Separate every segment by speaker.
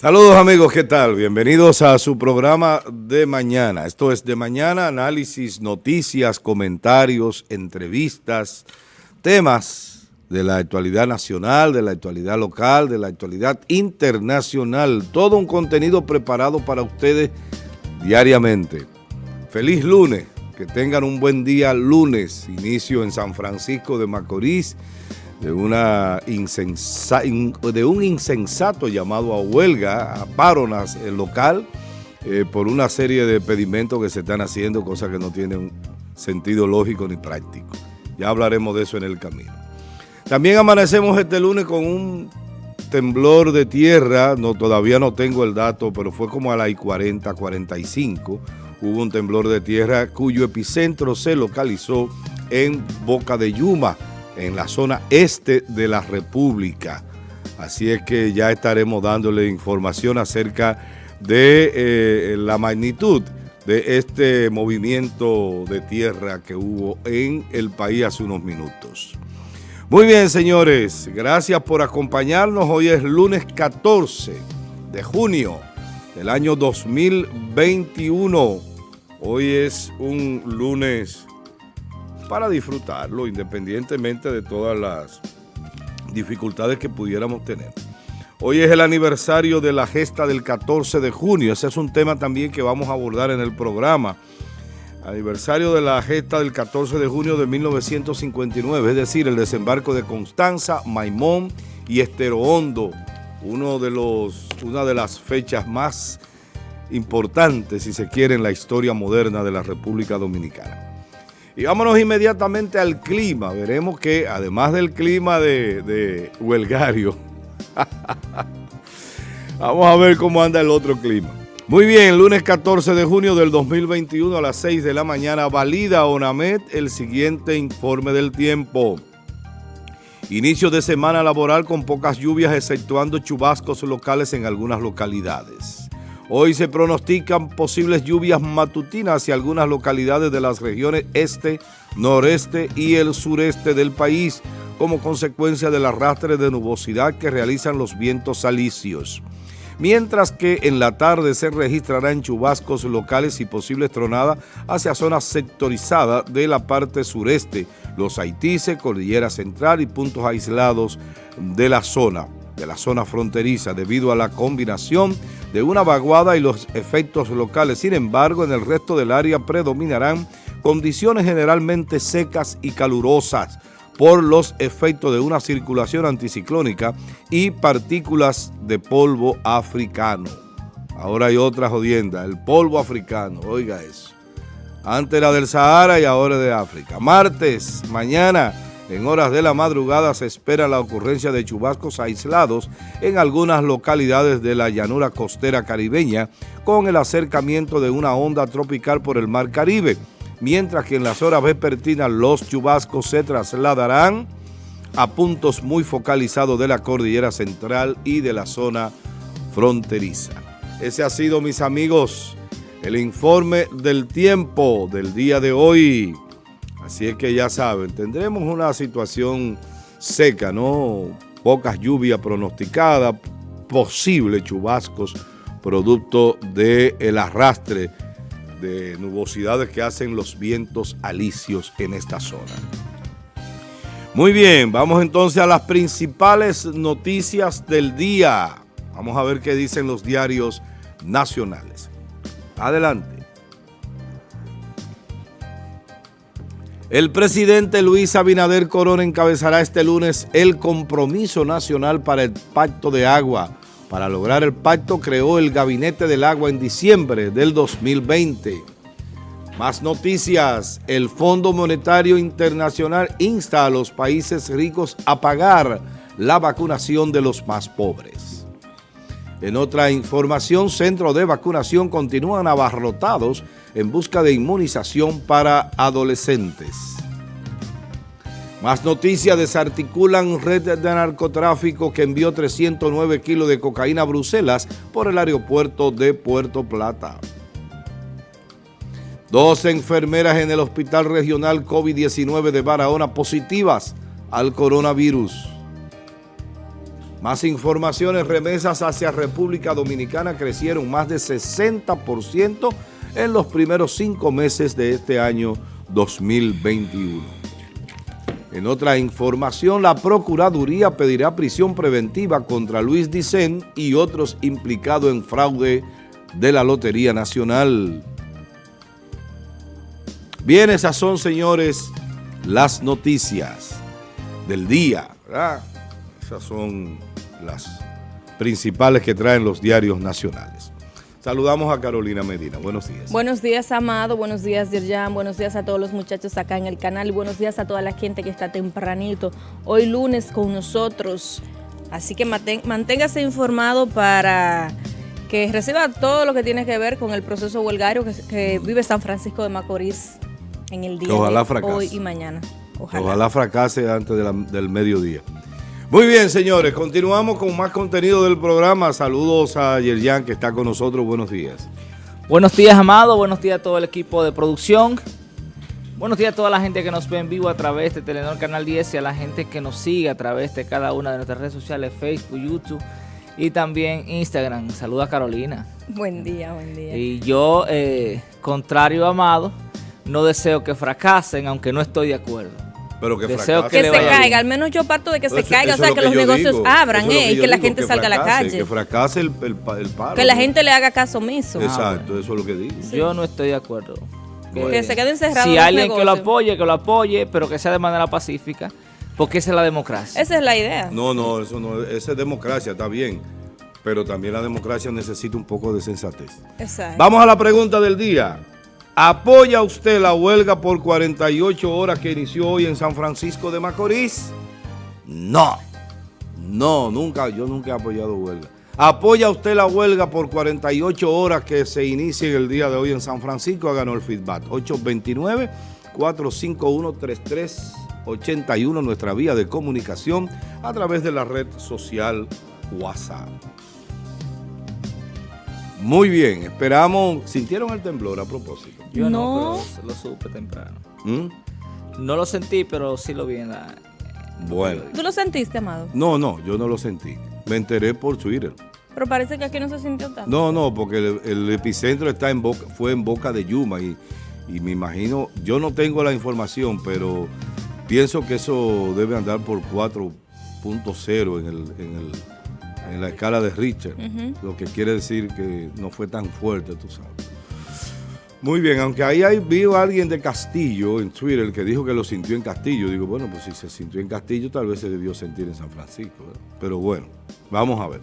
Speaker 1: Saludos amigos, ¿qué tal? Bienvenidos a su programa de mañana. Esto es de mañana, análisis, noticias, comentarios, entrevistas, temas de la actualidad nacional, de la actualidad local, de la actualidad internacional. Todo un contenido preparado para ustedes diariamente. Feliz lunes, que tengan un buen día lunes, inicio en San Francisco de Macorís, de, un insensato llamado a huelga, a paronas el local, eh, por una serie de pedimentos que se están haciendo, cosas que no tienen sentido lógico ni práctico. Ya hablaremos de eso en el camino. También amanecemos este lunes con un temblor de tierra, no, todavía no tengo el dato, pero fue como a las 40, 45, hubo un temblor de tierra cuyo epicentro se localizó en Boca de Yuma, en la zona este de la República. Así es que ya estaremos dándole información acerca de eh, la magnitud de este movimiento de tierra que hubo en el país hace unos minutos. Muy bien, señores, gracias por acompañarnos. Hoy es lunes 14 de junio del año 2021. Hoy es un lunes para disfrutarlo, independientemente de todas las dificultades que pudiéramos tener. Hoy es el aniversario de la gesta del 14 de junio. Ese es un tema también que vamos a abordar en el programa. Aniversario de la gesta del 14 de junio de 1959, es decir, el desembarco de Constanza, Maimón y Estero Hondo, uno de los, una de las fechas más importantes, si se quiere, en la historia moderna de la República Dominicana. Y vámonos inmediatamente al clima. Veremos que además del clima de, huelgario, vamos a ver cómo anda el otro clima. Muy bien, lunes 14 de junio del 2021 a las 6 de la mañana, valida ONAMED el siguiente informe del tiempo. Inicio de semana laboral con pocas lluvias, exceptuando chubascos locales en algunas localidades. Hoy se pronostican posibles lluvias matutinas hacia algunas localidades de las regiones este, noreste y el sureste del país como consecuencia del arrastre de nubosidad que realizan los vientos alisios. Mientras que en la tarde se registrarán chubascos locales y posibles tronadas hacia zonas sectorizadas de la parte sureste, los Haitises, Cordillera Central y puntos aislados de la zona de la zona fronteriza debido a la combinación de una vaguada y los efectos locales. Sin embargo, en el resto del área predominarán condiciones generalmente secas y calurosas por los efectos de una circulación anticiclónica y partículas de polvo africano. Ahora hay otra jodienda, el polvo africano, oiga eso. Antes era del Sahara y ahora de África. Martes, mañana, en horas de la madrugada se espera la ocurrencia de chubascos aislados en algunas localidades de la llanura costera caribeña con el acercamiento de una onda tropical por el mar Caribe, mientras que en las horas vespertinas los chubascos se trasladarán a puntos muy focalizados de la cordillera central y de la zona fronteriza. Ese ha sido, mis amigos, el informe del tiempo del día de hoy. Así es que ya saben, tendremos una situación seca, ¿no? Pocas lluvias pronosticadas, posibles chubascos, producto del arrastre de nubosidades que hacen los vientos alisios en esta zona. Muy bien, vamos entonces a las principales noticias del día. Vamos a ver qué dicen los diarios nacionales. Adelante. El presidente Luis Abinader Corona encabezará este lunes el compromiso nacional para el Pacto de Agua. Para lograr el pacto creó el Gabinete del Agua en diciembre del 2020. Más noticias, el Fondo Monetario Internacional insta a los países ricos a pagar la vacunación de los más pobres. En otra información, centros de vacunación continúan abarrotados en busca de inmunización para adolescentes. Más noticias, desarticulan red de narcotráfico que envió 309 kilos de cocaína a Bruselas por el aeropuerto de Puerto Plata. Dos enfermeras en el Hospital Regional COVID-19 de Barahona positivas al coronavirus. Más informaciones, remesas hacia República Dominicana crecieron más de 60% en los primeros cinco meses de este año 2021. En otra información, la Procuraduría pedirá prisión preventiva contra Luis Dicen y otros implicados en fraude de la Lotería Nacional. Bien, esas son, señores, las noticias del día. Esas son las principales que traen los diarios nacionales. Saludamos a Carolina Medina. Buenos días.
Speaker 2: Buenos días, Amado. Buenos días, Yerjan. Buenos días a todos los muchachos acá en el canal. Y buenos días a toda la gente que está tempranito. Hoy lunes con nosotros. Así que manténgase informado para que reciba todo lo que tiene que ver con el proceso huelgario que, vive San Francisco de Macorís en el día de hoy y mañana.
Speaker 1: Ojalá, fracase antes del mediodía. Muy bien, señores, continuamos con más contenido del programa. Saludos a Yerjan que está con nosotros. Buenos días.
Speaker 3: Buenos días, Amado. Buenos días a todo el equipo de producción. Buenos días a toda la gente que nos ve en vivo a través de Telenor Canal 10 y a la gente que nos sigue a través de cada una de nuestras redes sociales, Facebook, YouTube y también Instagram. Saluda a Carolina.
Speaker 2: Buen día, buen día.
Speaker 3: Y yo, eh, contrario a Amado, no deseo que fracasen, aunque no estoy de acuerdo.
Speaker 1: Pero que,
Speaker 2: Deseo que, se caiga, al menos yo parto de que se caiga, o sea, que, los negocios abran eh, y que la gente salga a la calle.
Speaker 1: Que fracase el, el, paro.
Speaker 2: Que la gente le haga caso omiso.
Speaker 1: Exacto, eso es lo que digo.
Speaker 3: Yo no estoy de acuerdo.
Speaker 2: Que, se quede encerrado.
Speaker 3: Si alguien que lo apoye, que lo apoye, pero que sea de manera pacífica, porque esa es la democracia.
Speaker 2: Esa es la idea.
Speaker 1: No, no, eso no, esa es democracia, está bien. Pero también la democracia necesita un poco de sensatez. Exacto. Vamos a la pregunta del día. ¿Apoya usted la huelga por 48 horas que inició hoy en San Francisco de Macorís? No. No, nunca, yo nunca he apoyado huelga. ¿Apoya usted la huelga por 48 horas que se inicia el día de hoy en San Francisco? Ganó el feedback. 829-451-3381, nuestra vía de comunicación a través de la red social WhatsApp. Muy bien, esperamos. ¿Sintieron el temblor a propósito?
Speaker 3: Yo no, pero lo supe temprano. ¿Mm? No lo sentí, pero sí lo vi en la...
Speaker 1: Bueno.
Speaker 2: ¿Tú lo sentiste, Amado?
Speaker 1: No, no, yo no lo sentí. Me enteré por Twitter.
Speaker 2: Pero parece que aquí no se sintió tanto.
Speaker 1: No, no, porque el, epicentro está en boca, fue en Boca de Yuma y, y me imagino, yo no tengo la información, pero pienso que eso debe andar por 4.0 en el, en el en la escala de Richard, lo que quiere decir que no fue tan fuerte, tú sabes. Muy bien, aunque ahí hay, vi a alguien de Castillo en Twitter que dijo que lo sintió en Castillo. Digo, bueno, pues si se sintió en Castillo, tal vez se debió sentir en San Francisco. Pero bueno, vamos a ver.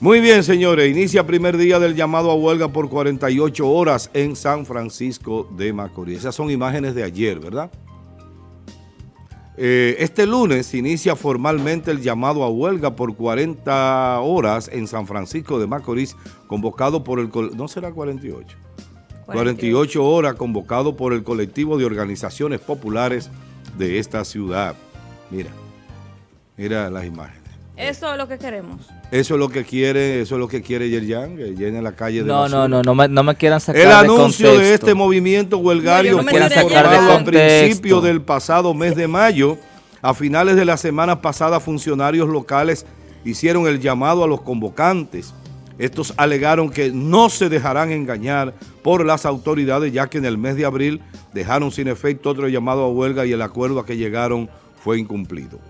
Speaker 1: Muy bien, señores, inicia primer día del llamado a huelga por 48 horas en San Francisco de Macorís. Esas son imágenes de ayer, ¿verdad? Eh, este lunes inicia formalmente el llamado a huelga por 40 horas en San Francisco de Macorís, convocado por el... ¿No será 48? 48 horas convocado por el colectivo de organizaciones populares de esta ciudad. Mira, mira las imágenes.
Speaker 2: Eso es lo que queremos.
Speaker 1: Eso es lo que quiere, eso es lo que quiere Yerjan, que llene la calle de
Speaker 3: No, no, no, no me, no me quieran sacar
Speaker 1: El anuncio de, este movimiento huelgario fue informado a principios del pasado mes de mayo. A finales de la semana pasada, funcionarios locales hicieron el llamado a los convocantes. Estos alegaron que no se dejarán engañar por las autoridades, ya que en el mes de abril dejaron sin efecto otro llamado a huelga y el acuerdo a que llegaron fue incumplido.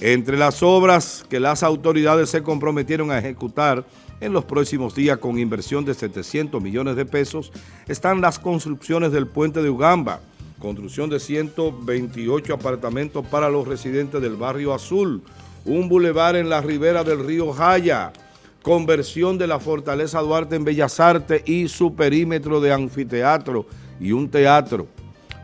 Speaker 1: Entre las obras que las autoridades se comprometieron a ejecutar en los próximos días con inversión de 700 millones de pesos están las construcciones del puente de Ugamba, construcción de 128 apartamentos para los residentes del barrio Azul, un bulevar en la ribera del río Jaya, conversión de la Fortaleza Duarte en Bellas Artes y su perímetro de anfiteatro y un teatro.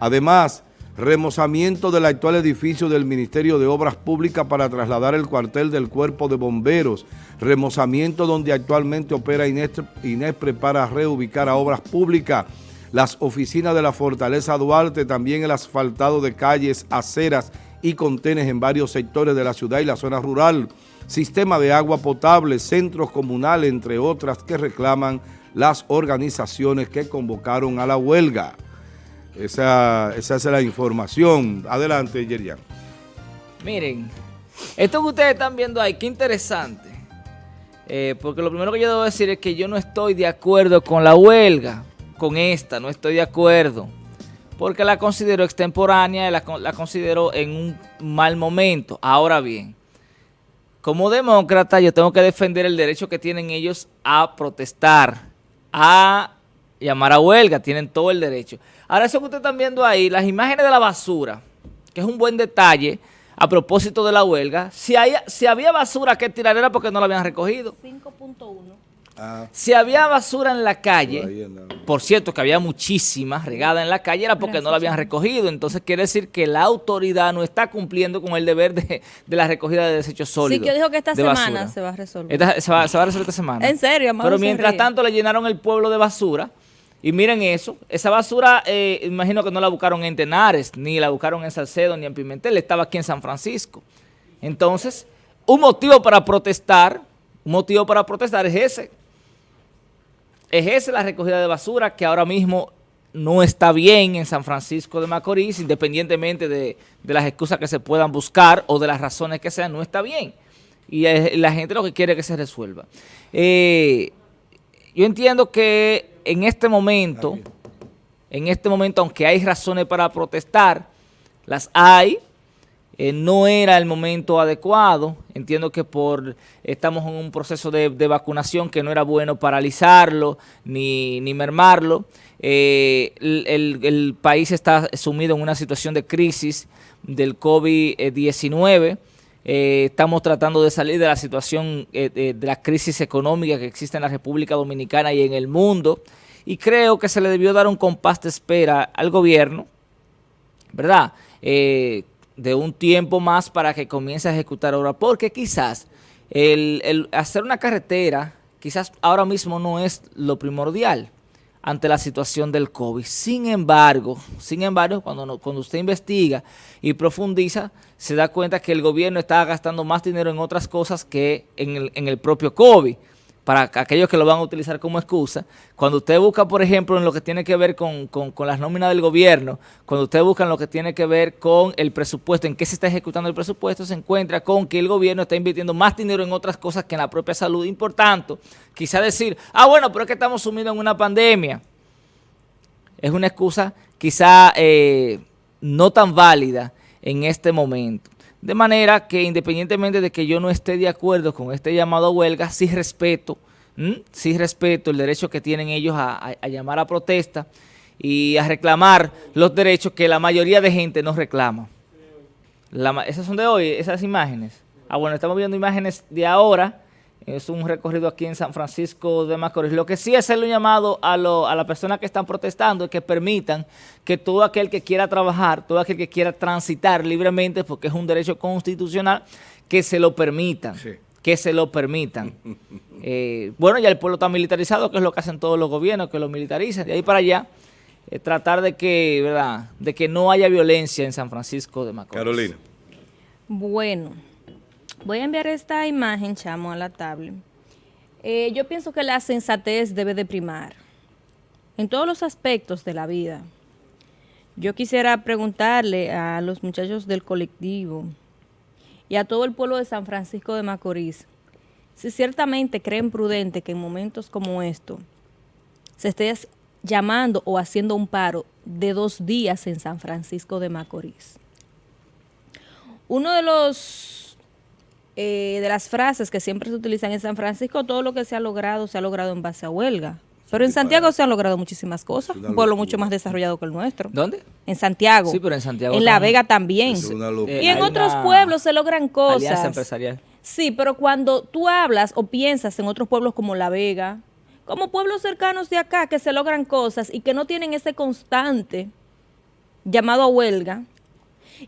Speaker 1: Además, remozamiento del actual edificio del Ministerio de Obras Públicas para trasladar el cuartel del Cuerpo de Bomberos, remozamiento donde actualmente opera Inespre para reubicar a Obras Públicas, las oficinas de la Fortaleza Duarte, también el asfaltado de calles, aceras y contenes en varios sectores de la ciudad y la zona rural, sistema de agua potable, centros comunales, entre otras que reclaman las organizaciones que convocaron a la huelga. Esa, esa es la información. Adelante, Yerian.
Speaker 3: Miren, Esto que ustedes están viendo ahí, qué interesante. Eh, porque lo primero que yo debo decir es que yo no estoy de acuerdo con la huelga, con esta, no estoy de acuerdo. Porque la considero extemporánea la, la considero en un mal momento. Ahora bien, como demócrata yo tengo que defender el derecho que tienen ellos a protestar, a llamar a huelga, tienen todo el derecho. Ahora eso que ustedes están viendo ahí, las imágenes de la basura, que es un buen detalle, a propósito de la huelga, si, si había basura que tirar era porque no la habían recogido. 5.1. Ah. Si había basura en la calle, por cierto que había muchísima regada en la calle, era porque no la habían recogido. Entonces quiere decir que la autoridad no está cumpliendo con el deber de, la recogida de desechos sólidos.
Speaker 2: Sí, que dijo que esta semana se va a resolver.
Speaker 3: se, va, a resolver esta semana.
Speaker 2: En serio,
Speaker 3: Pero mientras tanto le llenaron el pueblo de basura y miren eso, esa basura, eh, imagino que no la buscaron en Tenares, ni la buscaron en Salcedo, ni en Pimentel, estaba aquí en San Francisco. Entonces, un motivo para protestar, un motivo para protestar es ese. Es esa la recogida de basura que ahora mismo no está bien en San Francisco de Macorís, independientemente de, las excusas que se puedan buscar o de las razones que sean, no está bien. Y la gente lo que quiere es que se resuelva. Eh, yo entiendo que en este momento, en este momento, aunque hay razones para protestar, las hay, eh, no era el momento adecuado. Entiendo que por estamos en un proceso de, vacunación que no era bueno paralizarlo ni, mermarlo. Eh, el, país está sumido en una situación de crisis del COVID-19. Eh, estamos tratando de salir de la situación de la crisis económica que existe en la República Dominicana y en el mundo y creo que se le debió dar un compás de espera al gobierno, ¿verdad? Eh, de un tiempo más para que comience a ejecutar obra, porque quizás el, hacer una carretera, quizás ahora mismo no es lo primordial ante la situación del COVID. Sin embargo, sin embargo, cuando, cuando usted investiga y profundiza, se da cuenta que el gobierno está gastando más dinero en otras cosas que en el, en el propio COVID para aquellos que lo van a utilizar como excusa, cuando usted busca, por ejemplo, en lo que tiene que ver con, las nóminas del gobierno, cuando usted busca en lo que tiene que ver con el presupuesto, en qué se está ejecutando el presupuesto, se encuentra con que el gobierno está invirtiendo más dinero en otras cosas que en la propia salud. Y por tanto, quizá decir, ah, bueno, pero es que estamos sumidos en una pandemia. Es una excusa quizá eh, no tan válida en este momento. De manera que independientemente de que yo no esté de acuerdo con este llamado a huelga, sí respeto, sí respeto el derecho que tienen ellos a, llamar a protesta y a reclamar los derechos que la mayoría de gente no reclama. esas son de hoy, esas imágenes. Ah, bueno, estamos viendo imágenes de ahora, es un recorrido aquí en San Francisco de Macorís. Lo que sí es hacerle un llamado a, a las personas que están protestando es que permitan que todo aquel que quiera trabajar, todo aquel que quiera transitar libremente, porque es un derecho constitucional, que se lo permitan. Que se lo permitan. Eh, bueno, ya el pueblo está militarizado, que es lo que hacen todos los gobiernos, que lo militarizan. De ahí para allá, eh, tratar de que, ¿verdad? de que no haya violencia en San Francisco de Macorís.
Speaker 1: Carolina.
Speaker 2: Bueno. Voy a enviar esta imagen, chamo, a la tablet. Eh, yo pienso que la sensatez debe de primar en todos los aspectos de la vida. Yo quisiera preguntarle a los muchachos del colectivo y a todo el pueblo de San Francisco de Macorís si ciertamente creen prudente que en momentos como estos se esté llamando o haciendo un paro de dos días en San Francisco de Macorís. Uno de los eh, de las frases que siempre se utilizan en San Francisco, todo lo que se ha logrado, se ha logrado en base a huelga. Pero en Santiago se han logrado muchísimas cosas, un pueblo mucho más desarrollado que el nuestro.
Speaker 3: ¿Dónde?
Speaker 2: En Santiago.
Speaker 3: Sí, pero en Santiago.
Speaker 2: En La Vega también. y en otros pueblos se logran cosas.
Speaker 3: empresarial.
Speaker 2: Sí, pero cuando tú hablas o piensas en otros pueblos como La Vega, como pueblos cercanos de acá que se logran cosas y que no tienen ese constante llamado a huelga,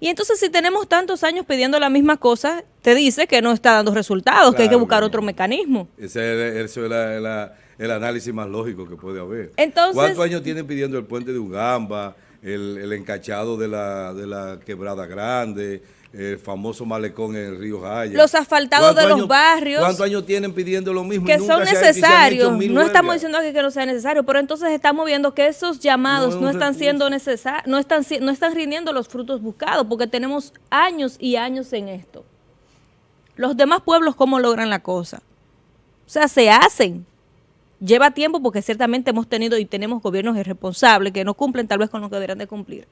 Speaker 2: y entonces si tenemos tantos años pidiendo la misma cosa, te dice que no está dando resultados, que hay que buscar otro mecanismo.
Speaker 1: Ese es, el, análisis más lógico que puede haber.
Speaker 2: Entonces,
Speaker 1: ¿Cuántos años tienen pidiendo el puente de Ugamba, el, encachado de la, de la Quebrada Grande, el famoso malecón en el río Jaya.
Speaker 2: Los asfaltados de los barrios.
Speaker 1: ¿Cuántos años tienen pidiendo lo mismo?
Speaker 2: Que son necesarios. no estamos diciendo que, no sea necesario, pero entonces estamos viendo que esos llamados no, están siendo necesarios, no están, no están rindiendo los frutos buscados, porque tenemos años y años en esto. Los demás pueblos, ¿cómo logran la cosa? O sea, se hacen. Lleva tiempo porque ciertamente hemos tenido y tenemos gobiernos irresponsables que no cumplen tal vez con lo que deberían de cumplir.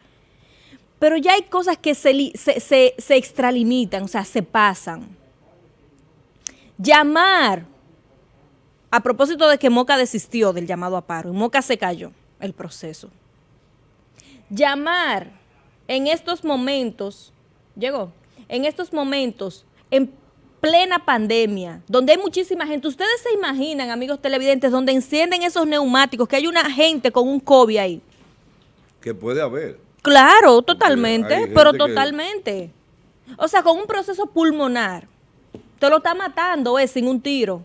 Speaker 2: Pero ya hay cosas que se, se, se extralimitan, o sea, se pasan. Llamar, a propósito de que Moca desistió del llamado a paro, y Moca se cayó el proceso. Llamar en estos momentos, llegó, en estos momentos, en plena pandemia, donde hay muchísima gente. Ustedes se imaginan, amigos televidentes, donde encienden esos neumáticos, que hay una gente con un COVID ahí.
Speaker 1: Que puede haber.
Speaker 2: Claro, totalmente, pero totalmente. O sea, con un proceso pulmonar. Te lo está matando, es sin un tiro.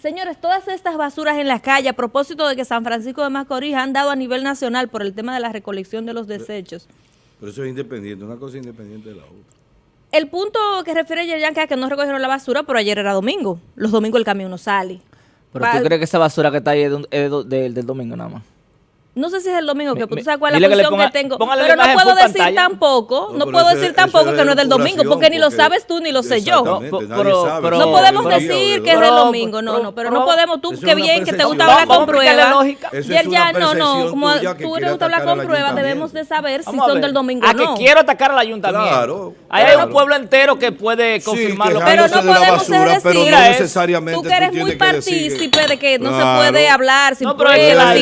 Speaker 2: Señores, todas estas basuras en la calle, a propósito de que San Francisco de Macorís han dado a nivel nacional por el tema de la recolección de los desechos.
Speaker 1: Pero eso es independiente, una cosa independiente de la otra.
Speaker 2: El punto que refiere Yerjan es que no recogieron la basura, pero ayer era domingo. Los domingos el camión no sale.
Speaker 3: ¿Pero tú crees que esa basura que está ahí es, del domingo nada más?
Speaker 2: No sé si es el domingo, que tú sabes cuál es la función que, tengo. Pero no puedo decir tampoco, no, puedo decir tampoco que no es del domingo, porque ni lo sabes tú ni lo sé yo. No, podemos decir que es del domingo, no, no, pero no podemos, tú, qué bien que te gusta hablar con pruebas. Y ya, no, no, como tú te gusta hablar con pruebas, debemos de saber si son del domingo o no.
Speaker 3: A que quiero atacar al ayuntamiento. Claro. Hay un pueblo entero que puede confirmarlo.
Speaker 2: Pero no podemos decir, tú que eres muy partícipe de que no se puede hablar sin pruebas,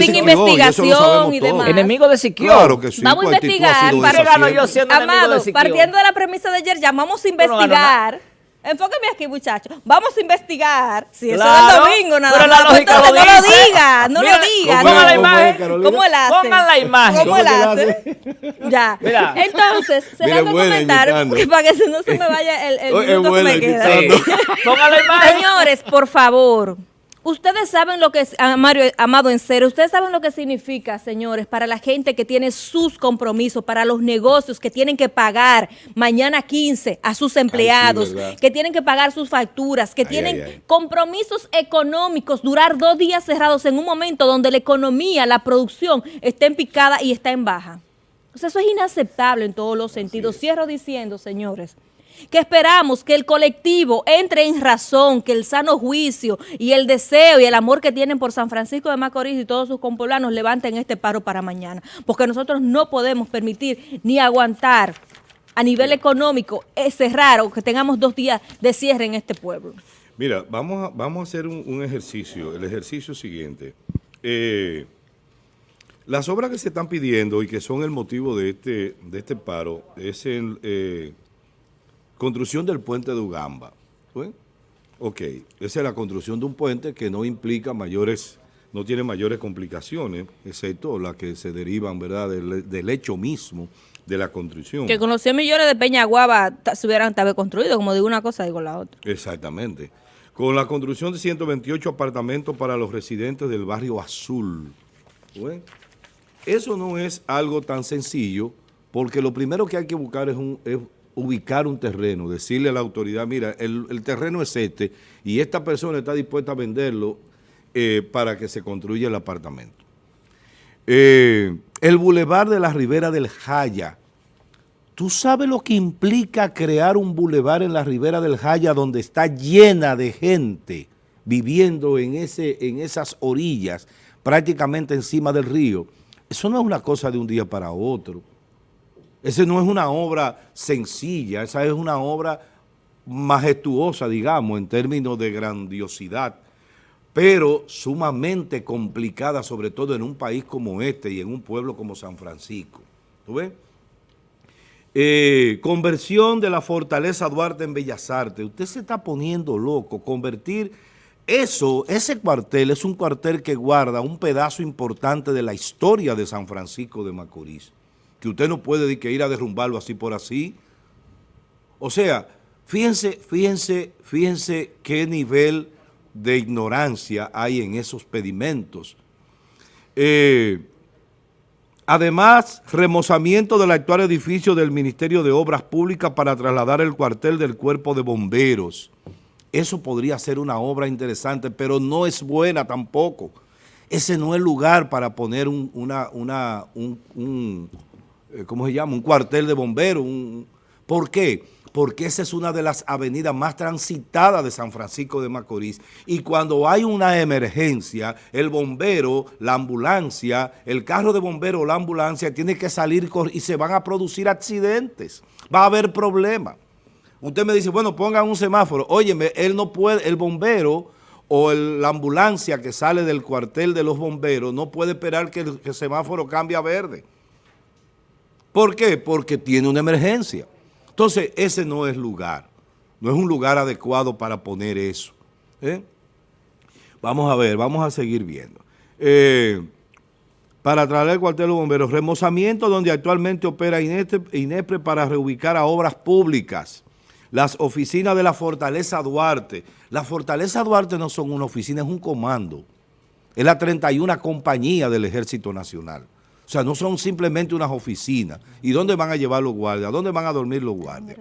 Speaker 2: sin investigación y demás.
Speaker 3: Enemigo de Siquio.
Speaker 1: Claro que sí.
Speaker 2: Vamos a investigar. Para, yo siendo Amado, de partiendo de la premisa de ayer, ya vamos a investigar. Enfóqueme aquí, muchachos. Vamos a investigar. Si eso es el domingo, nada
Speaker 3: pero
Speaker 2: más.
Speaker 3: La lógica
Speaker 2: lo
Speaker 3: no
Speaker 2: lo diga, no lo diga.
Speaker 3: Pongan la imagen.
Speaker 2: ¿Cómo él hace?
Speaker 3: Pongan la imagen.
Speaker 2: ¿Cómo él hace? ya. Mira. Entonces, se va a comentar para que no se me vaya el, el minuto que me queda.
Speaker 3: Pongan la imagen.
Speaker 2: Señores, por favor. Ustedes saben lo que es, Mario, Amado en serio, ustedes saben lo que significa, señores, para la gente que tiene sus compromisos, para los negocios que tienen que pagar mañana 15 a sus empleados, que tienen que pagar sus facturas, que tienen compromisos económicos, durar dos días cerrados en un momento donde la economía, la producción está en picada y está en baja. O sea, eso es inaceptable en todos los sentidos. Cierro diciendo, señores, que esperamos que el colectivo entre en razón, que el sano juicio y el deseo y el amor que tienen por San Francisco de Macorís y todos sus compoblanos levanten este paro para mañana, porque nosotros no podemos permitir ni aguantar a nivel económico ese raro que tengamos dos días de cierre en este pueblo.
Speaker 1: Mira, vamos a, vamos a hacer un, ejercicio, el ejercicio siguiente. Eh, las obras que se están pidiendo y que son el motivo de este, de este paro es el... Eh, Construcción del puente de Ugamba. Ok, esa es la construcción de un puente que no implica mayores, no tiene mayores complicaciones, excepto las que se derivan, ¿verdad?, del, hecho mismo de la construcción.
Speaker 2: Que con los 100 millones de Peñaguaba se hubieran tal vez construido, como digo una cosa, digo la otra.
Speaker 1: Exactamente. Con la construcción de 128 apartamentos para los residentes del barrio Azul. Eso no es algo tan sencillo, porque lo primero que hay que buscar es, un, ubicar un terreno, decirle a la autoridad, mira, el, terreno es este y esta persona está dispuesta a venderlo eh, para que se construya el apartamento. Eh, el bulevar de la Ribera del Jaya. ¿Tú sabes lo que implica crear un bulevar en la Ribera del Jaya donde está llena de gente viviendo en, ese, en esas orillas, prácticamente encima del río? Eso no es una cosa de un día para otro. Esa no es una obra sencilla, esa es una obra majestuosa, digamos, en términos de grandiosidad, pero sumamente complicada, sobre todo en un país como este y en un pueblo como San Francisco. ¿Tú ves? Eh, conversión de la Fortaleza Duarte en Bellas Artes. Usted se está poniendo loco. Convertir eso, ese cuartel es un cuartel que guarda un pedazo importante de la historia de San Francisco de Macorís que usted no puede que ir a derrumbarlo así por así. O sea, fíjense, fíjense, fíjense qué nivel de ignorancia hay en esos pedimentos. Eh, además, remozamiento del actual edificio del Ministerio de Obras Públicas para trasladar el cuartel del Cuerpo de Bomberos. Eso podría ser una obra interesante, pero no es buena tampoco. Ese no es lugar para poner una, una, un, ¿cómo se llama? Un cuartel de bomberos, ¿Por qué? Porque esa es una de las avenidas más transitadas de San Francisco de Macorís. Y cuando hay una emergencia, el bombero, la ambulancia, el carro de bombero o la ambulancia tiene que salir y se van a producir accidentes. Va a haber problemas. Usted me dice, bueno, pongan un semáforo. Óyeme, él no puede, el bombero o la ambulancia que sale del cuartel de los bomberos no puede esperar que el, semáforo cambie a verde. ¿Por qué? Porque tiene una emergencia. Entonces, ese no es lugar. No es un lugar adecuado para poner eso. ¿eh? Vamos a ver, vamos a seguir viendo. Eh, para traer el cuartel de los bomberos, remozamiento donde actualmente opera INEPRE para reubicar a obras públicas las oficinas de la Fortaleza Duarte. La Fortaleza Duarte no son una oficina, es un comando. Es la 31 compañía del Ejército Nacional. O sea, no son simplemente unas oficinas. ¿Y dónde van a llevar los guardias? ¿Dónde van a dormir los guardias?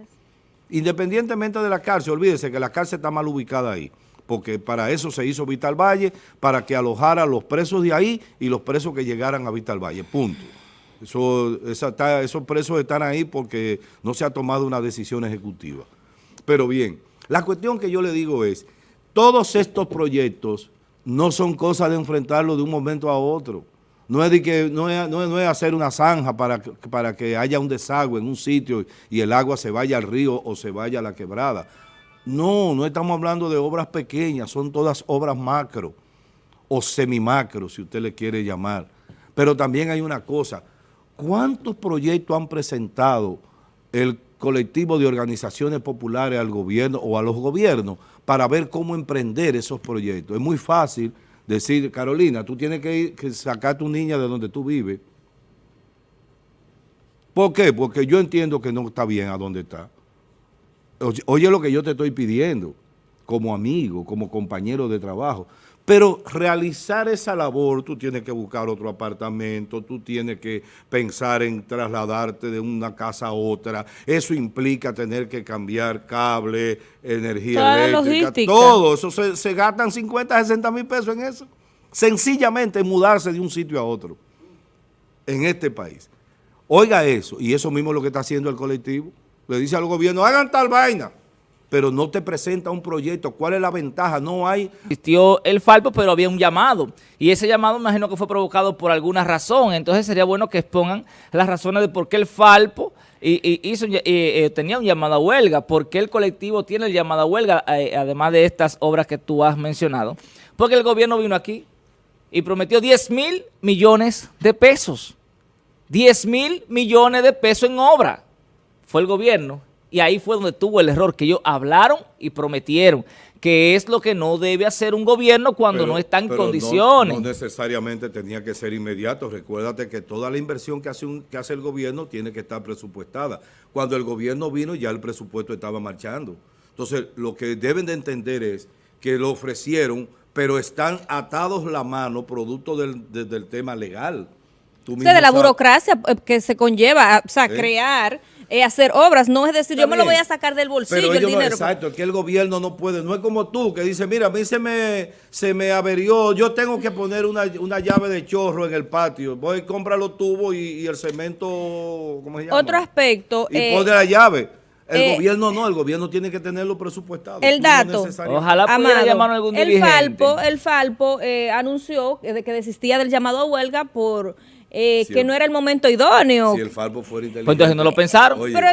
Speaker 1: Independientemente de la cárcel, olvídese que la cárcel está mal ubicada ahí, porque para eso se hizo Vital Valle, para que alojara a los presos de ahí y los presos que llegaran a Vital Valle, punto. Eso, esos presos están ahí porque no se ha tomado una decisión ejecutiva. Pero bien, la cuestión que yo le digo es, todos estos proyectos no son cosas de enfrentarlo de un momento a otro. No es, de que, no es, hacer una zanja para, para que haya un desagüe en un sitio y el agua se vaya al río o se vaya a la quebrada. No, no estamos hablando de obras pequeñas, son todas obras macro o semimacro, si usted le quiere llamar. Pero también hay una cosa, ¿cuántos proyectos han presentado el colectivo de organizaciones populares al gobierno o a los gobiernos para ver cómo emprender esos proyectos. Es muy fácil decir, Carolina, tú tienes que, ir, que sacar a tu niña de donde tú vives. ¿Por qué? Porque yo entiendo que no está bien a donde está. Oye lo que yo te estoy pidiendo, como amigo, como compañero de trabajo. Pero realizar esa labor, tú tienes que buscar otro apartamento, tú tienes que pensar en trasladarte de una casa a otra. Eso implica tener que cambiar cable, energía eléctrica, todo. Eso se, se, gastan 50, 60 mil pesos en eso. Sencillamente mudarse de un sitio a otro en este país. Oiga eso, y eso mismo es lo que está haciendo el colectivo. Le dice al gobierno, hagan tal vaina pero no te presenta un proyecto. ¿Cuál es la ventaja? No hay...
Speaker 3: Existió el falpo, pero había un llamado. Y ese llamado imagino que fue provocado por alguna razón. Entonces sería bueno que expongan las razones de por qué el falpo hizo, eh, tenía un llamado a huelga, por qué el colectivo tiene el llamado a huelga, eh, además de estas obras que tú has mencionado. Porque el gobierno vino aquí y prometió 10 mil millones de pesos. 10 mil millones de pesos en obra. Fue el gobierno y ahí fue donde tuvo el error, que ellos hablaron y prometieron, que es lo que no debe hacer un gobierno cuando no está en condiciones.
Speaker 1: No, necesariamente tenía que ser inmediato. Recuérdate que toda la inversión que hace, un, que hace el gobierno tiene que estar presupuestada. Cuando el gobierno vino ya el presupuesto estaba marchando. Entonces, lo que deben de entender es que lo ofrecieron, pero están atados la mano producto del, del tema legal.
Speaker 2: Tú de la burocracia eh, que se conlleva, o sea, ¿Eh? crear eh, hacer obras, no es decir, yo me lo voy a sacar del bolsillo el dinero.
Speaker 1: exacto, que el gobierno no puede, no es como tú que dice, mira, a mí se me, se me averió, yo tengo que poner una, llave de chorro en el patio, voy, comprar los tubos y, el cemento, ¿cómo se llama?
Speaker 2: Otro aspecto.
Speaker 1: Y pone la llave. El eh, gobierno no, el gobierno tiene que tenerlo presupuestado.
Speaker 2: El dato,
Speaker 3: ojalá pudiera llamar a algún
Speaker 2: el Falpo, el Falpo eh, anunció que, que desistía del llamado a huelga por eh, que no era el momento idóneo.
Speaker 1: Si el Falpo fuera inteligente.
Speaker 3: Pues entonces no lo pensaron.
Speaker 2: Pero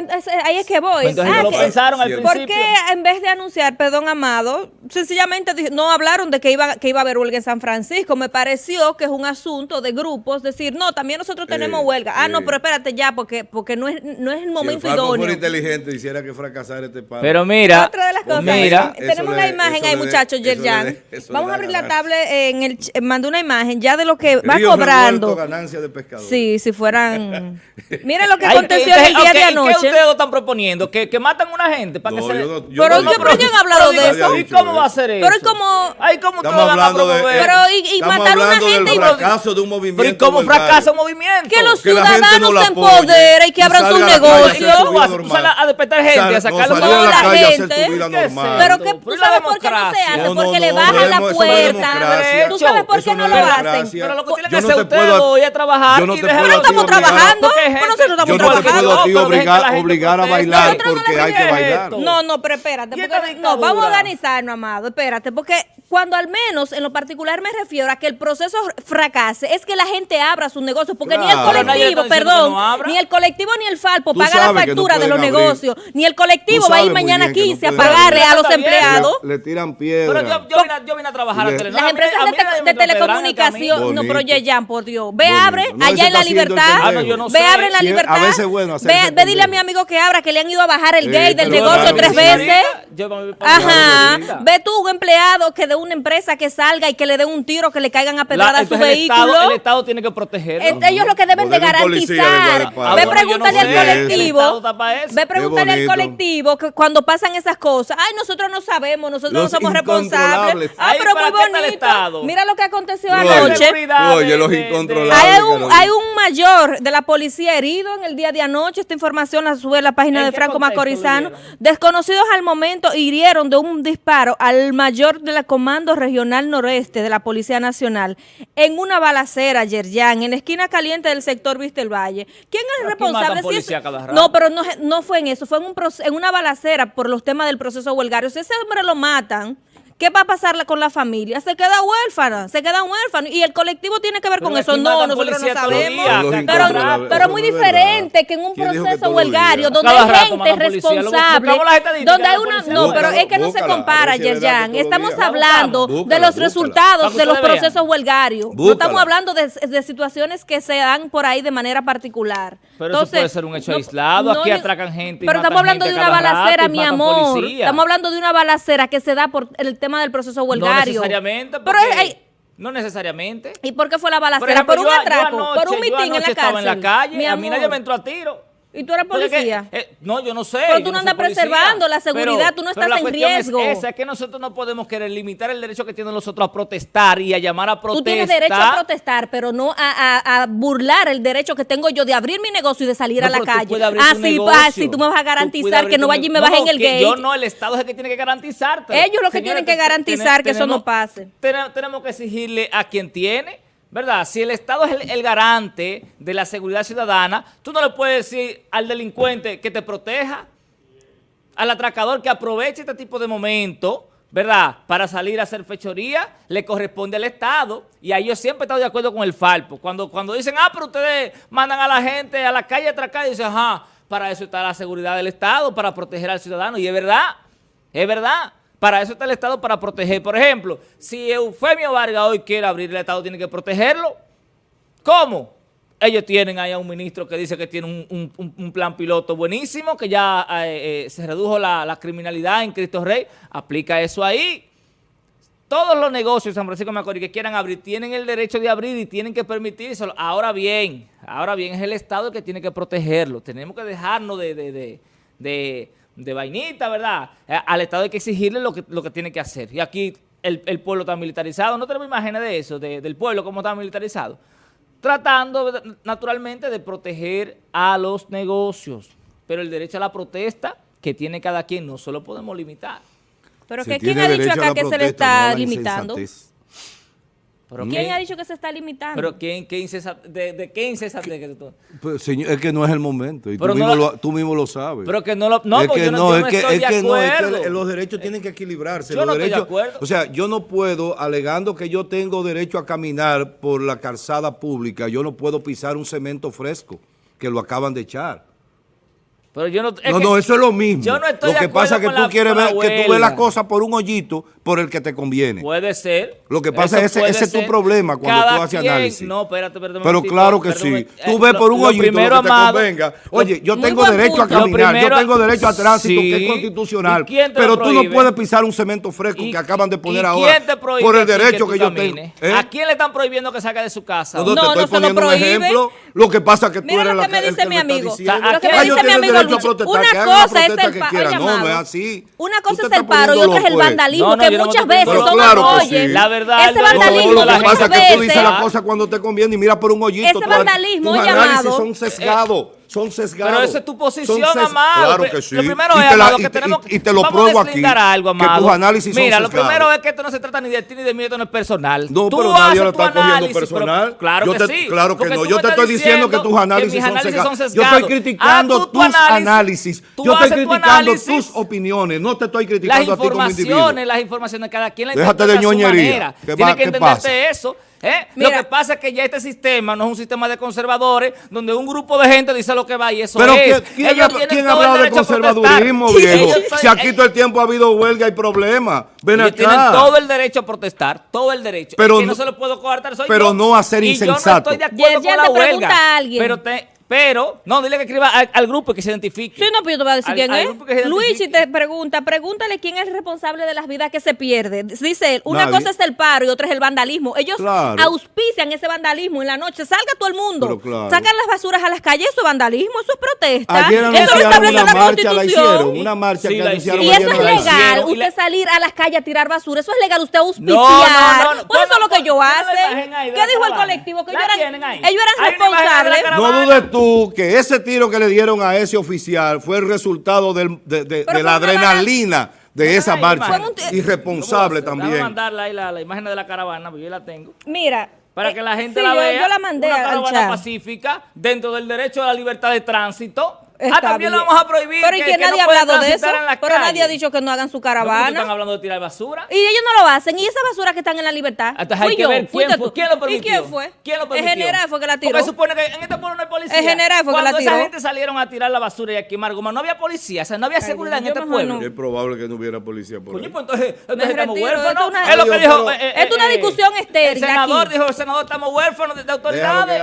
Speaker 2: ahí es que voy.
Speaker 3: Pues entonces no lo ah, pensaron al principio.
Speaker 2: ¿Por qué en vez de anunciar, perdón, Amado, sencillamente no hablaron de que iba, que iba a haber huelga en San Francisco? Me pareció que es un asunto de grupos, decir, no, también nosotros tenemos eh, huelga. Ah, no, pero espérate ya, porque porque no es, no es el momento si el Falpo fuera
Speaker 1: inteligente, hiciera que fracasara este país.
Speaker 3: Pero mira,
Speaker 2: otra de las cosas, mira, tenemos una imagen ahí, muchachos, Yerjan. Vamos a abrir la tablet en el, mandó una imagen ya de lo que va cobrando.
Speaker 1: ganancia de pescador.
Speaker 2: Sí, si fueran... Miren lo que aconteció el día de anoche.
Speaker 3: ¿Qué ustedes están proponiendo? ¿Que, que matan a una gente para que se
Speaker 2: pero yo, yo han hablado de eso.
Speaker 3: ¿Y cómo va a ser eso?
Speaker 2: Pero como...
Speaker 3: Ay, ¿cómo ustedes van a promover?
Speaker 2: Pero y, y matar a una gente...
Speaker 1: y fracaso de un movimiento
Speaker 3: ¿Pero y cómo fracasa un movimiento?
Speaker 2: Que los ciudadanos se empoderen y que abran sus negocios.
Speaker 3: a despertar gente, a sacarlo
Speaker 2: de la gente. Pero que tú sabes por qué no se hace, porque le bajan la puerta. Tú sabes por qué no lo hacen.
Speaker 3: Pero lo que tienen que hacer ustedes hoy es trabajar trabajar
Speaker 1: Yo no te puedo
Speaker 2: estamos trabajando. Pues nosotros estamos
Speaker 1: Yo no te
Speaker 2: trabajando.
Speaker 1: puedo obligar, obligar a bailar
Speaker 2: Nosotros no
Speaker 1: porque hay que bailar.
Speaker 3: esto.
Speaker 2: No, no, pero espérate.
Speaker 3: ¿Y
Speaker 2: porque-
Speaker 3: esta
Speaker 2: no, vamos a organizarnos, amado. Espérate, porque cuando al menos en lo particular me refiero a que el proceso fracase, es que la gente abra sus negocios, porque ni el colectivo, perdón,
Speaker 3: no
Speaker 2: ni el colectivo ni el Falpo paga la
Speaker 1: no
Speaker 2: factura de los
Speaker 1: abrir.
Speaker 2: negocios, ni el colectivo va a ir mañana
Speaker 1: bien que no
Speaker 2: 15 a pagarle a los empleados.
Speaker 1: Le, le tiran piedra.
Speaker 3: Pero yo, yo, vine, a- yo vine a trabajar
Speaker 1: Le-
Speaker 3: a Telenor.
Speaker 2: Las
Speaker 3: A mí-
Speaker 2: empresas
Speaker 3: a
Speaker 2: de,
Speaker 3: mí
Speaker 2: telecomunicación, no, pero Yeyan, por Dios. Ve,
Speaker 1: Bonito.
Speaker 2: Abre
Speaker 1: No, ese
Speaker 2: allá en la libertad.
Speaker 1: Ah, no,
Speaker 3: yo no
Speaker 2: Ve,
Speaker 3: sé.
Speaker 2: abre en la
Speaker 1: Sí, a
Speaker 2: libertad.
Speaker 1: veces bueno hacerse
Speaker 2: Ve, ve, dile a mi amigo que abra, que le han ido a bajar el
Speaker 1: Eh,
Speaker 2: gate del negocio
Speaker 1: claro
Speaker 2: tres
Speaker 1: sí.
Speaker 2: veces.
Speaker 3: Yo me
Speaker 2: Ajá, ve tú un empleado que de una empresa que salga y que le den un tiro, que le caigan a pedrada
Speaker 3: La-
Speaker 2: a su
Speaker 3: el
Speaker 2: vehículo.
Speaker 3: Estado, el Estado tiene que protegerlo.
Speaker 2: Este, ellos lo que deben de garantizar. Ve pregúntale al colectivo. Ve pregúntale al colectivo que cuando pasan esas cosas, ay, nosotros no sabemos, nosotros no somos responsables.
Speaker 1: incontrolables.
Speaker 2: Ah,
Speaker 3: Ay,
Speaker 2: pero muy
Speaker 3: ¿para qué está el
Speaker 2: bonito. Mira lo que aconteció anoche.
Speaker 1: Oye, los incontrolables.
Speaker 2: Hay un,
Speaker 1: Carolina.
Speaker 2: hay un mayor de la policía herido en el día de anoche. Esta información la sube la página
Speaker 3: ¿En
Speaker 2: de Franco Macorizano. Desconocidos al momento hirieron de un disparo al mayor de la Comando Regional Noreste de la Policía Nacional en una balacera ayer ya en la esquina caliente del sector Vista el Valle. ¿Quién es el responsable? Si
Speaker 3: rato.
Speaker 2: no, pero no, no fue en eso, fue en, un en una balacera por los temas del proceso huelgario. Si ese hombre lo matan, ¿qué va a pasar con la familia? Se queda huérfana, se queda huérfano. Y el colectivo tiene que ver
Speaker 3: Pero
Speaker 2: con eso. No, nosotros no sabemos. Pero,
Speaker 1: incontrolables,
Speaker 2: pero
Speaker 1: eso
Speaker 2: muy diferente que en un
Speaker 1: ¿Quién dijo que
Speaker 2: proceso huelgario donde hay gente responsable, donde
Speaker 3: de
Speaker 2: hay una... No, pero es que no se compara, Yerjan. Estamos hablando de los resultados de los procesos huelgarios. No estamos hablando de, situaciones que se dan por ahí de manera particular.
Speaker 3: Pero eso puede ser un hecho aislado. Aquí atracan gente y
Speaker 2: Pero estamos hablando de una balacera, mi amor. Estamos hablando de una balacera que se da por el tema del proceso
Speaker 3: No
Speaker 2: huelgario.
Speaker 3: necesariamente.
Speaker 2: Pero
Speaker 3: porque-
Speaker 2: hay-
Speaker 3: no necesariamente.
Speaker 2: ¿Y por qué fue la
Speaker 3: Por
Speaker 2: balacera?
Speaker 3: ejemplo,
Speaker 2: ¿Por un
Speaker 3: yo, yo
Speaker 2: atraco?
Speaker 3: anoche,
Speaker 2: ¿Por un
Speaker 3: yo
Speaker 2: mitin en la
Speaker 3: estaba
Speaker 2: cárcel?
Speaker 3: en la calle,
Speaker 2: Mi
Speaker 3: a mí nadie me entró a tiro.
Speaker 2: ¿Y tú eres
Speaker 3: que,
Speaker 2: policía?
Speaker 3: eh, no, yo no sé.
Speaker 2: Pero tú no andas preservando la seguridad, tú no
Speaker 3: pero
Speaker 2: estás
Speaker 3: la
Speaker 2: en
Speaker 3: cuestión es
Speaker 2: riesgo.
Speaker 3: esa, es que nosotros no podemos querer limitar el derecho que tienen los otros a protestar y a llamar a protestar.
Speaker 2: Tú tienes derecho a protestar, pero no a, a- a burlar el derecho que tengo yo de abrir mi negocio y de salir
Speaker 3: No,
Speaker 2: a la calle.
Speaker 3: abrir
Speaker 2: Ah,
Speaker 3: tu
Speaker 2: sí,
Speaker 3: negocio.
Speaker 2: ah, tú me vas a garantizar que no
Speaker 3: tu
Speaker 2: vaya y me
Speaker 3: negocio.
Speaker 2: bajen el gate.
Speaker 3: Yo no, el Estado es el que tiene que garantizarte.
Speaker 2: Ellos lo que tienen que garantizar que eso no pase.
Speaker 3: Tenemos que exigirle a quien tiene, ¿verdad? Si el Estado es el, garante de la seguridad ciudadana, tú no le puedes decir al delincuente que te proteja, al atracador que aproveche este tipo de momentos, ¿verdad? Para salir a hacer fechoría, le corresponde al Estado. Y ahí yo siempre he estado de acuerdo con el Falpo. Cuando, cuando dicen, ah, pero ustedes mandan a la gente a la calle a atracar, y dicen, ajá, para eso está la seguridad del Estado, para proteger al ciudadano. Y es verdad, es verdad. Para eso está el Estado, para proteger. Por ejemplo, si Eufemio Vargas hoy quiere abrir el Estado, tiene que protegerlo. ¿Cómo? Ellos tienen ahí a un ministro que dice que tiene un, un- plan piloto buenísimo, que ya eh, eh, se redujo la, criminalidad en Cristo Rey. Aplica eso ahí. Todos los negocios de San Francisco de Macorís que quieran abrir tienen el derecho de abrir y tienen que permitírselo. Ahora bien, ahora bien, es el Estado el que tiene que protegerlo. Tenemos que dejarnos de, de, de, de- de vainita, ¿verdad? Eh, Al Estado hay que exigirle lo que, lo que tiene que hacer. Y aquí el, el pueblo está militarizado. No tenemos imágenes de eso, de- del pueblo cómo está militarizado. Tratando naturalmente de proteger a los negocios. Pero el derecho a la protesta que tiene cada quien no se lo podemos limitar.
Speaker 2: Pero que ¿quién ha dicho acá que se le
Speaker 1: no
Speaker 2: está limitando?
Speaker 1: insensatez.
Speaker 3: Pero
Speaker 2: ¿Quién ha dicho que se está limitando?
Speaker 3: Pero ¿quién, qué incesa- de, de qué incesante que tú?
Speaker 1: Pues, señor, es que no es el momento. Y tú
Speaker 3: no
Speaker 1: mismo, lo, tú mismo lo sabes.
Speaker 3: Pero que no lo... No,
Speaker 1: es
Speaker 3: porque
Speaker 1: que
Speaker 3: yo no,
Speaker 1: es
Speaker 3: no
Speaker 1: que,
Speaker 3: estoy
Speaker 1: es
Speaker 3: de
Speaker 1: que no, es que los derechos tienen que equilibrarse.
Speaker 3: Yo
Speaker 1: los
Speaker 3: no estoy de
Speaker 1: derechos,
Speaker 3: acuerdo.
Speaker 1: O sea, yo no puedo, alegando que yo tengo derecho a caminar por la calzada pública, yo no puedo pisar un cemento fresco que lo acaban de echar.
Speaker 3: Pero yo no... es
Speaker 1: no,
Speaker 3: que
Speaker 1: no, eso es lo mismo.
Speaker 3: Yo no estoy
Speaker 1: lo
Speaker 3: de
Speaker 1: que pasa es que tú quieres ver, que tú ves la
Speaker 3: huelga.
Speaker 1: cosa por un hoyito por el que te conviene.
Speaker 3: Puede ser.
Speaker 1: Lo que pasa es ese- ese es tu problema cuando
Speaker 3: Cada
Speaker 1: tú haces
Speaker 3: quien-
Speaker 1: análisis.
Speaker 3: No, espérate, espérate
Speaker 1: Pero
Speaker 3: momentito,
Speaker 1: claro que
Speaker 3: perdón,
Speaker 1: sí.
Speaker 3: eh,
Speaker 1: Tú ves por un hoyito
Speaker 3: primero,
Speaker 1: lo que te convenga. Oye, yo tengo derecho a
Speaker 2: punto.
Speaker 1: Caminar,
Speaker 3: primero-
Speaker 1: yo tengo derecho a tránsito, que es constitucional.
Speaker 3: ¿Y quién te
Speaker 1: pero tú no puedes pisar un cemento fresco
Speaker 3: ¿Y-
Speaker 1: que acaban de poner ahora
Speaker 3: quién te prohíbe
Speaker 1: por
Speaker 3: a
Speaker 1: el derecho que, yo tengo.
Speaker 3: camines?
Speaker 1: ¿Eh?
Speaker 3: ¿A quién le están prohibiendo que salga de su casa?
Speaker 1: No, no,
Speaker 2: No,
Speaker 1: te
Speaker 2: no
Speaker 1: estoy
Speaker 2: se lo
Speaker 1: poniendo un ejemplo. Lo que pasa es que tú
Speaker 2: Mira
Speaker 1: eres
Speaker 2: lo
Speaker 1: la
Speaker 2: que me
Speaker 1: el
Speaker 2: dice mi amigo. Lo que
Speaker 3: me
Speaker 1: Ah,
Speaker 3: dice mi
Speaker 2: amigo
Speaker 1: a
Speaker 2: Lucho. Una cosa es el
Speaker 1: que
Speaker 2: pa-
Speaker 1: quieran.
Speaker 2: oye,
Speaker 1: No, no es así.
Speaker 2: Una cosa es el paro y otra es el vandalismo, Muchas veces
Speaker 1: poniendo
Speaker 2: son.
Speaker 1: Claro que
Speaker 2: oye,
Speaker 1: sí.
Speaker 3: La verdad,
Speaker 2: ese vandalismo
Speaker 1: Lo que pasa es que tú dices
Speaker 2: veces-
Speaker 1: la cosa cuando te conviene y mira por un hoyito.
Speaker 2: Ese vandalismo,
Speaker 1: tus
Speaker 2: oye,
Speaker 1: análisis son sesgados. Son sesgados.
Speaker 3: Pero esa es tu posición,
Speaker 1: Son
Speaker 3: Amado.
Speaker 1: Claro que sí.
Speaker 3: Lo primero
Speaker 1: Y
Speaker 3: es,
Speaker 1: te la-
Speaker 3: Amado,
Speaker 1: y
Speaker 3: que
Speaker 1: te-
Speaker 3: tenemos
Speaker 1: y- y te lo pruebo aquí,
Speaker 3: algo,
Speaker 1: que
Speaker 3: Amado.
Speaker 1: tus análisis son
Speaker 3: Mira, lo
Speaker 1: sesgados.
Speaker 3: primero es que esto no se trata ni de ti ni de mí, esto no es personal.
Speaker 1: No,
Speaker 3: Tú
Speaker 1: pero nadie lo está cogiendo
Speaker 3: análisis, pero-
Speaker 1: personal.
Speaker 3: claro
Speaker 1: Yo
Speaker 3: que
Speaker 1: te-
Speaker 3: sí.
Speaker 1: claro que no. Yo te estoy diciendo que tus análisis
Speaker 3: mis
Speaker 1: son
Speaker 3: análisis
Speaker 1: sesgados. Yo estoy criticando
Speaker 3: Ah,
Speaker 1: tus análisis.
Speaker 3: tú
Speaker 1: Yo estoy criticando tus opiniones. No te estoy
Speaker 3: Las
Speaker 1: criticando a ti como individuo.
Speaker 3: informaciones, las informaciones, cada quien la
Speaker 1: Déjate
Speaker 3: interpreta
Speaker 1: de ñoñería.
Speaker 3: manera.
Speaker 1: ¿Qué
Speaker 3: Tiene
Speaker 1: va-
Speaker 3: que entenderte eso. ¿Eh?
Speaker 2: Mira.
Speaker 3: lo que pasa es que ya este sistema no es un sistema de conservadores donde un grupo de gente dice lo que va y eso
Speaker 1: Pero
Speaker 3: es.
Speaker 1: ¿quién, quién
Speaker 3: Ellos
Speaker 1: ha,
Speaker 3: tienen
Speaker 1: quién hablado de
Speaker 3: derecho a protestar.
Speaker 1: conservadurismo, viejo? Si aquí todo el tiempo ha habido huelga y problemas. Ven
Speaker 3: ellos tienen
Speaker 1: acá.
Speaker 3: todo el derecho a protestar, todo el derecho.
Speaker 1: Pero
Speaker 3: no,
Speaker 1: no-
Speaker 3: se lo puedo coartar soy
Speaker 1: pero
Speaker 3: yo.
Speaker 1: no a ser
Speaker 3: Y yo no
Speaker 1: insensato.
Speaker 3: estoy de acuerdo
Speaker 2: Yerjan,
Speaker 3: con la huelga.
Speaker 2: pregunta a alguien.
Speaker 3: Pero, te, pero, no, dile que escriba al, al grupo y que se identifique.
Speaker 2: Sí, no, pero yo te voy a decir
Speaker 3: Al-
Speaker 2: quién
Speaker 3: al
Speaker 2: es.
Speaker 3: grupo que se
Speaker 2: Luis, si
Speaker 3: identifique.
Speaker 2: te pregunta, pregúntale quién es el responsable de las vidas que se pierden. Dice él, una
Speaker 1: Nadie.
Speaker 2: cosa es el paro y otra es el vandalismo. Ellos
Speaker 1: Claro.
Speaker 2: auspician ese vandalismo en la noche. Salga todo el mundo.
Speaker 1: Pero claro.
Speaker 2: Sacan las basuras a las calles, eso es vandalismo, eso es protesta.
Speaker 1: Ayer
Speaker 2: eso lo establece
Speaker 1: una
Speaker 2: la
Speaker 1: marcha, la hicieron.
Speaker 2: Constitución.
Speaker 1: Una marcha
Speaker 3: Sí,
Speaker 1: que
Speaker 3: la
Speaker 1: anunciaron
Speaker 2: Y eso es legal,
Speaker 3: hicieron.
Speaker 2: Usted
Speaker 3: la-
Speaker 2: salir a las calles a tirar basura, eso es legal, usted auspiciar.
Speaker 3: No, no, no,
Speaker 2: Pues eso es lo que yo hace. ¿Qué dijo el colectivo? Que ellos eran, responsables.
Speaker 1: No dudes tú que ese tiro que le dieron a ese oficial fue el resultado del- de, de-
Speaker 2: Pero
Speaker 1: de la adrenalina de esa
Speaker 3: Ay,
Speaker 1: marcha. Irresponsable
Speaker 3: a-
Speaker 1: también.
Speaker 3: mandarla ahí la, la imagen de la caravana, porque yo la tengo.
Speaker 2: Mira.
Speaker 3: Para
Speaker 2: eh,
Speaker 3: que la gente
Speaker 2: sí,
Speaker 3: la
Speaker 2: yo-
Speaker 3: vea.
Speaker 2: Yo la mandé
Speaker 3: una
Speaker 2: al
Speaker 3: caravana
Speaker 2: chat.
Speaker 3: pacífica dentro del derecho a la libertad de tránsito.
Speaker 2: Está
Speaker 3: ah, también
Speaker 2: bien.
Speaker 3: lo vamos a prohibir.
Speaker 2: Pero y
Speaker 3: que,
Speaker 2: que,
Speaker 3: que
Speaker 2: nadie
Speaker 3: no
Speaker 2: ha hablado de eso. Pero nadie ha dicho que no hagan su
Speaker 3: No, porque Están
Speaker 2: caravana.
Speaker 3: hablando de tirar basura.
Speaker 2: Y ellos no lo hacen. Y esa basura que están en la libertad.
Speaker 3: Entonces hay que
Speaker 2: yo,
Speaker 3: ver quién,
Speaker 2: fuiste
Speaker 3: fue,
Speaker 2: tú.
Speaker 3: quién lo permitió.
Speaker 2: ¿Y quién fue?
Speaker 3: ¿Quién lo
Speaker 2: El general fue que la tiró.
Speaker 3: Porque supone que en este pueblo no hay policía.
Speaker 2: El general fue que la
Speaker 3: Cuando
Speaker 2: tiró.
Speaker 3: esa gente salieron a tirar la basura y a quemar goma, no había policía, o sea, no había seguridad en este pueblo.
Speaker 2: no.
Speaker 1: Es probable que no hubiera policía por
Speaker 3: Coño,
Speaker 1: ahí.
Speaker 3: pues entonces, estamos huérfanos.
Speaker 2: es una-
Speaker 3: Es lo que dijo. eh, eh,
Speaker 2: es una
Speaker 3: eh,
Speaker 2: discusión estéril
Speaker 3: El senador
Speaker 2: aquí.
Speaker 3: dijo, el senador, estamos huérfanos de, autoridades.